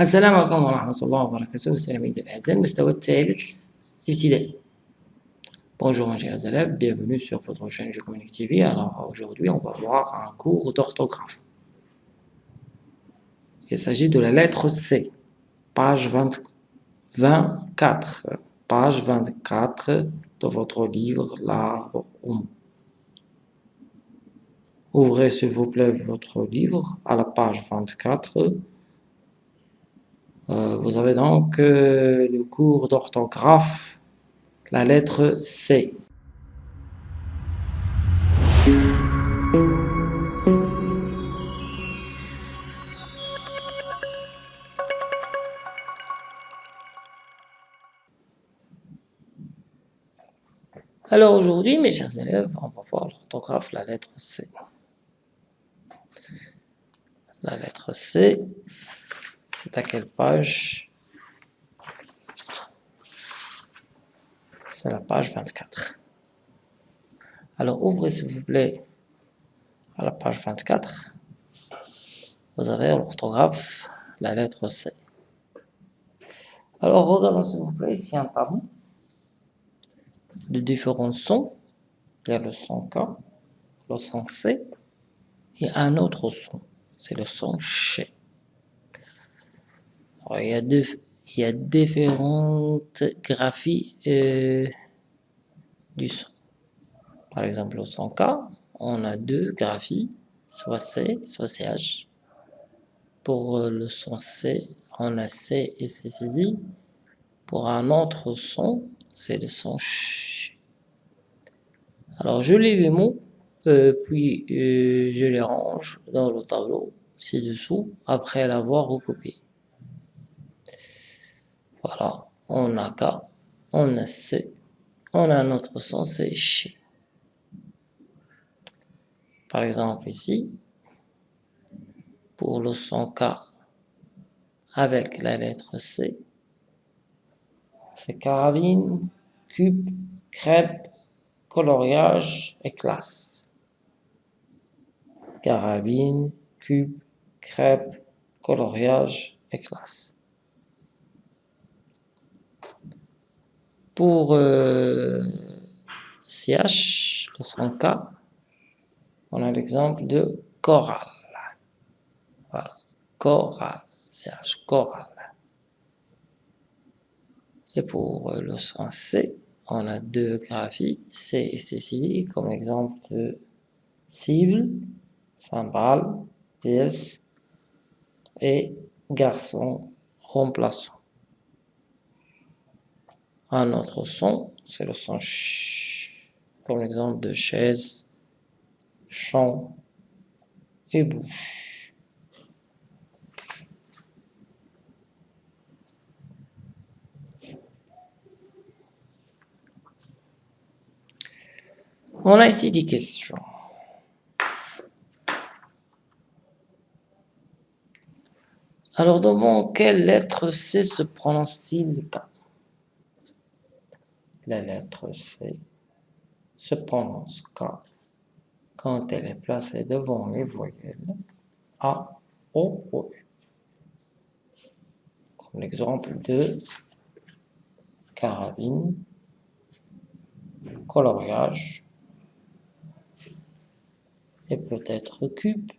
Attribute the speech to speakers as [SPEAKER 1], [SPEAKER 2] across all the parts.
[SPEAKER 1] السلام عليكم ورحمة الله وبركاته سلامين الأعزاء المستوى الثالث ابتدائي Bonjour mes chers élèves, bienvenue sur votre chaîne Communique TV. Alors aujourd'hui on va voir un cours d'orthographe. Il s'agit de la lettre C, page 20, 24, page 24 de votre livre L'arbre au Ouvrez s'il vous plaît votre livre à la page 24 euh, vous avez donc euh, le cours d'orthographe, la lettre C. Alors aujourd'hui, mes chers élèves, on va voir l'orthographe, la lettre C. La lettre C, c'est à quelle page? C'est la page 24. Alors, ouvrez s'il vous plaît à la page 24. Vous avez l'orthographe, la lettre C. Alors, regardons s'il vous plaît ici un tableau de différents sons. Il y a le son K, le son C et un autre son. C'est le son CH il, y a deux, il y a différentes graphies euh, du son. Par exemple, au son K, on a deux graphies, soit C, soit CH. Pour euh, le son C, on a C et CCD. Pour un autre son, c'est le son CH. Alors, je lis les mots, euh, puis je les range dans le tableau ci-dessous, après l'avoir recopié. Voilà, on a K, on a C, on a notre son, c'est chez. Par exemple ici, pour le son K avec la lettre C, c'est carabine, cube, crêpe, coloriage et classe. Carabine, cube, crêpe, coloriage et classe. Pour euh, CH, le son K, on a l'exemple de chorale. Voilà, chorale, CH, chorale. Et pour euh, le son C, on a deux graphies, C et CCD, comme exemple de cible, cymbale, pièce et garçon remplaçant. Un autre son, c'est le son ch, comme l'exemple de chaise, champ et bouche. On a ici des questions. Alors, devant quelle lettre C se prononce-t-il? La lettre C se prononce quand, quand elle est placée devant les voyelles A, O, O, U. Comme l'exemple de carabine, coloriage et peut-être cube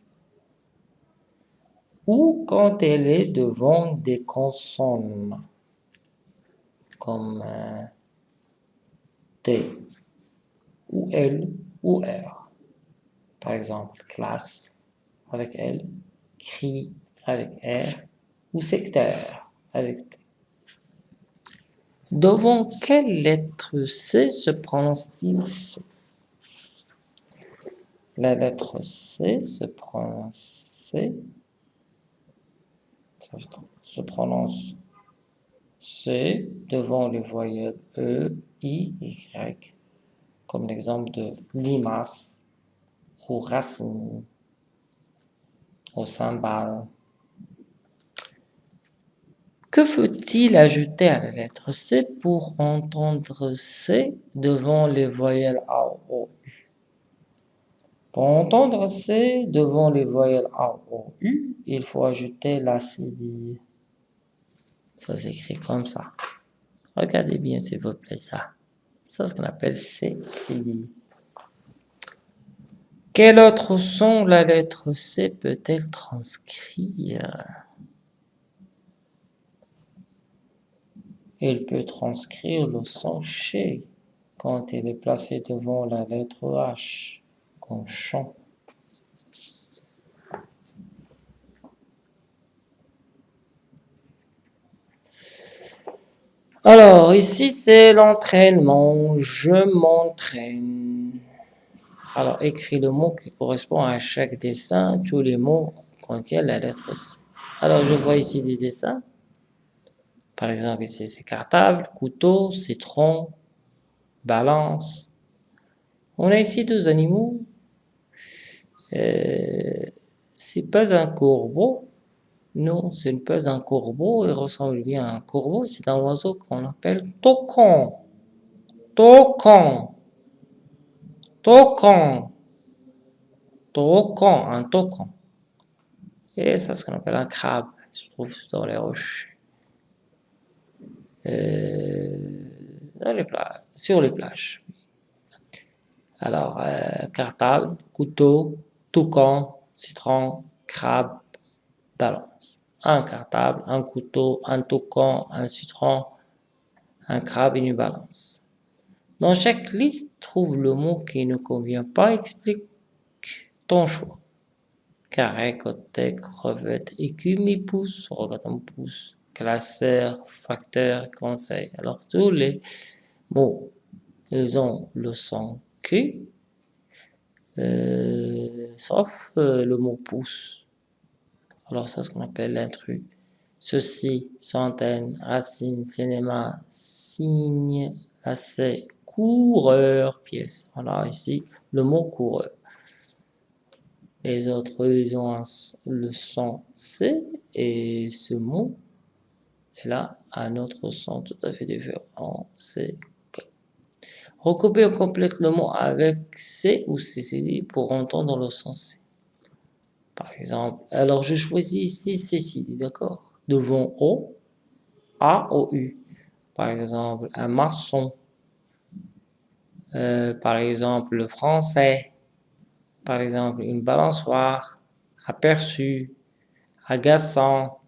[SPEAKER 1] ou quand elle est devant des consonnes comme T ou L ou R. Par exemple, classe avec L, cri avec R ou secteur avec T. Devant quelle lettre C se prononce-t-il C? La lettre C se prononce C, se prononce C devant les voyelles E, Comme l'exemple de limace ou racine ou cymbale. Que faut-il ajouter à la lettre C pour entendre C devant les voyelles A, O, U? Pour entendre C devant les voyelles A, O, U, il faut ajouter la cédille. Ça s'écrit comme ça. Regardez bien s'il vous plaît ça. C'est ce qu'on appelle C, Quel autre son la lettre C peut-elle transcrire? Elle peut transcrire le son ch quand elle est placée devant la lettre H, comme chant. Alors, ici, c'est l'entraînement. Je m'entraîne. Alors, écris le mot qui correspond à chaque dessin. Tous les mots contiennent la lettre C. Alors, je vois ici des dessins. Par exemple, ici, c'est cartable, couteau, citron, balance. On a ici deux animaux. Euh, c'est pas un corbeau, non, ce n'est pas un corbeau, il ressemble bien à un corbeau, c'est un oiseau qu'on appelle tocon. Tocon. Tocon. Tocon, un tocon. Et ça, c'est ce qu'on appelle un crabe, il se trouve dans les roches. Euh, sur les plages. Alors, euh, cartable, couteau, toucan, citron, crabe, balance. Un cartable, un couteau, un toucan, un citron, un crabe et une balance. Dans chaque liste, trouve le mot qui ne convient pas, explique ton choix. Carré, côté, crevette, écume, pouce, regarde pouce, classeur, facteur, conseil. Alors tous les mots, ils ont le son Q, euh, sauf euh, le mot pouce. Alors, c'est ce qu'on appelle l'intrus. Ceci, centaine, racine, cinéma, signe, lacet, coureur, pièce. Voilà ici le mot coureur. Les autres, ils ont le son C et ce mot est là un autre son tout à fait différent. C'est Recouper ou complète le mot avec C ou CCD pour entendre le son C. Par exemple, alors je choisis ici Cécile, d'accord? Devant O, A, O, U. Par exemple, un maçon. Euh, par exemple, le français. Par exemple, une balançoire. Aperçu. Agaçant.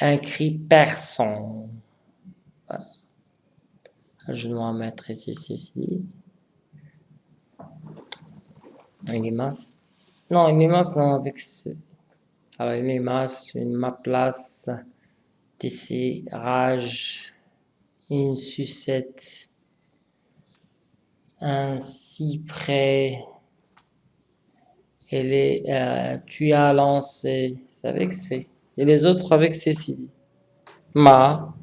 [SPEAKER 1] Un cri perçant. Je dois mettre ici Cécile. Une limace. Non, une limace, non, avec ce... Alors, une limace, une ma place, ici, rage, une sucette, un cyprès, et les, euh, tu as lancé, c'est avec C, et les autres avec Cécile. Ma,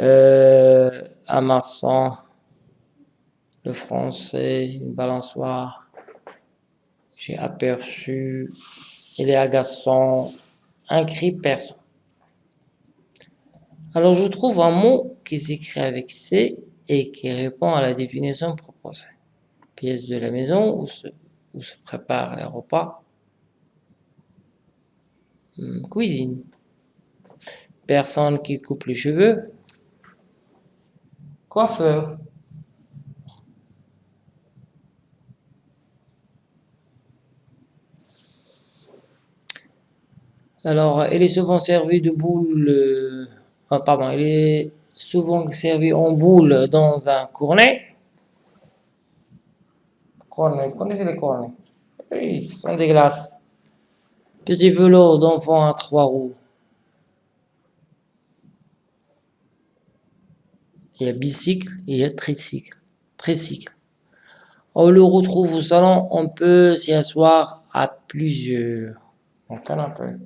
[SPEAKER 1] euh, un maçon, le français, une balançoire, j'ai aperçu, il est agaçant, un cri perçant. Alors je trouve un mot qui s'écrit avec C et qui répond à la définition proposée. Pièce de la maison où se, préparent les repas. Hmm, cuisine. Personne qui coupe les cheveux. Coiffeur. Alors, elle est souvent servie de boule, euh, ah, pardon, elle est souvent servie en boule dans un cornet. Cornet, vous connaissez les cornets? Oui, ce sont des glaces. Petit vélo d'enfant à trois roues. Il y a bicycle et il y a tricycle. Tricycle. On le retrouve au salon, on peut s'y asseoir à plusieurs. Canapé.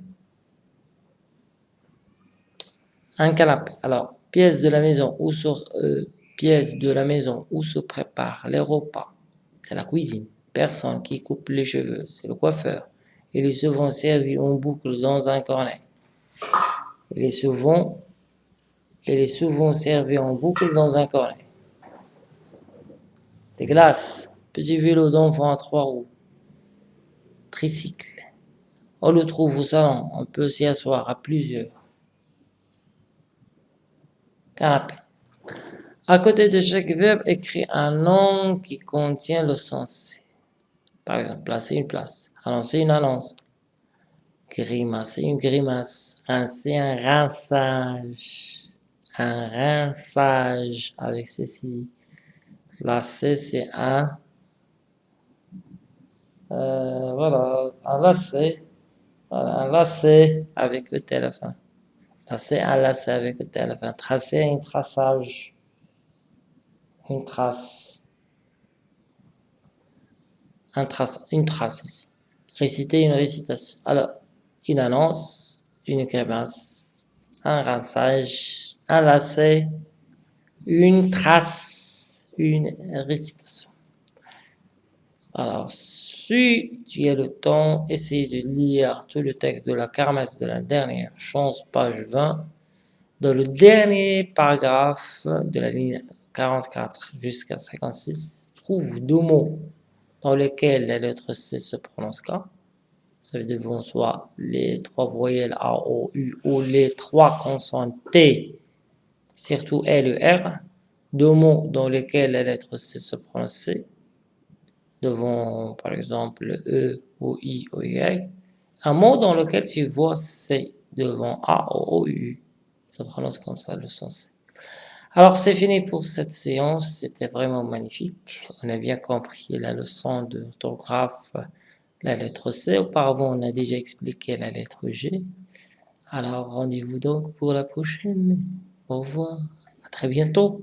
[SPEAKER 1] Un canapé. Alors, pièce de la maison où se, euh, de la maison où se préparent les repas. C'est la cuisine. Personne qui coupe les cheveux, c'est le coiffeur. Il est souvent servi en boucle dans un cornet. Il est souvent servi en boucle dans un cornet. Des glaces, petit vélo d'enfant à trois roues, tricycle. On le trouve au salon, on peut s'y asseoir à plusieurs. Canapé. À côté de chaque verbe, écris un nom qui contient le sens. Par exemple, placer une place, annoncer une annonce, grimacer une grimace, rincer un rinçage, un rinçage avec ceci. Lasser, c'est un, euh, voilà, un lacet, voilà, un lacet avec E à Lasser, un lacet avec E à la fin. Tracer, un traçage, une trace, un trace, une trace aussi. Réciter une récitation. Alors, une annonce, une grimace, un rinçage, un lacet, une trace, une récitation. Alors, si tu as le temps, essaye de lire tout le texte de la kermesse de la dernière chance, page 20, dans le dernier paragraphe de la ligne 44 jusqu'à 56, trouve deux mots dans lesquels la lettre C se prononce K. Ça veut dire soit les trois voyelles A, O, U ou les trois consonnes T, surtout L et R. Deux mots dans lesquels la lettre C se prononce C devant, par exemple, E ou I ou Y. Un mot dans lequel tu vois C devant A ou U. Ça prononce comme ça le son C. Alors, c'est fini pour cette séance. C'était vraiment magnifique. On a bien compris la leçon d'orthographe, la lettre C. Auparavant, on a déjà expliqué la lettre G. Alors, rendez-vous donc pour la prochaine. Au revoir. À très bientôt.